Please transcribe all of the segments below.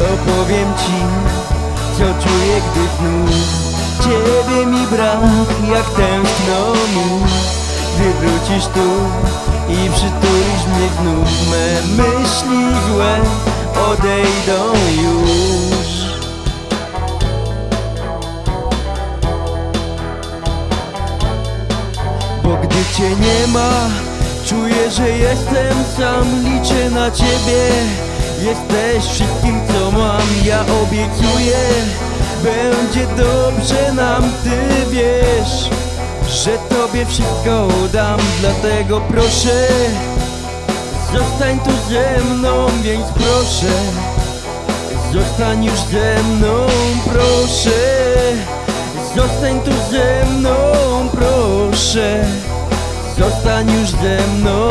Opowiem ci, co czuję, gdy znów Ciebie mi brak, jak tęskno mi Gdy wrócisz tu i przytulisz mnie znów Me myśli złe odejdą już. Bo gdy cię nie ma, czuję, że jestem sam Liczę na ciebie, jesteś wszystkim co mam Ja obiecuję, będzie dobrze nam Ty wiesz, że tobie wszystko dam. Dlatego proszę, zostań tu ze mną Więc proszę, zostań już ze mną Proszę, zostań tu ze mną Proszę, zostań już ze mną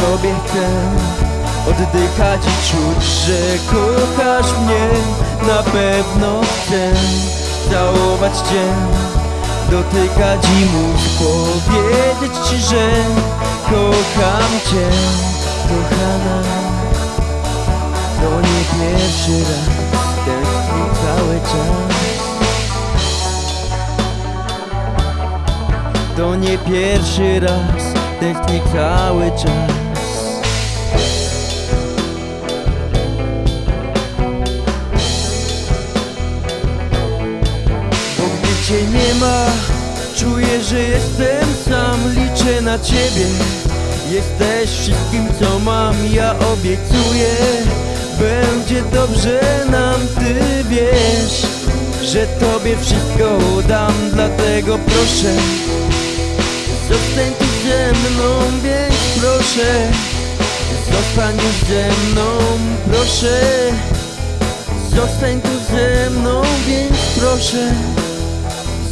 tobie chcę oddychać i czuć, że kochasz mnie. Na pewno chcę całować cię Dotykać i móc powiedzieć ci, że kocham cię. Kochana To nie pierwszy raz Tęsknię cały czas. To nie pierwszy raz Tęsknię cały czas ma. Czuję, że jestem sam Liczę na ciebie. Jesteś wszystkim co mam Ja obiecuję. Będzie dobrze nam Ty wiesz Że tobie wszystko dam Dlatego proszę. Zostań tu ze mną, więc proszę. Zostań już ze mną, proszę. Zostań tu ze mną, więc proszę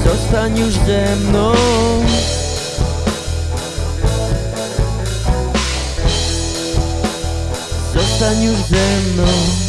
Zostań już ze mną. Zostań już ze mną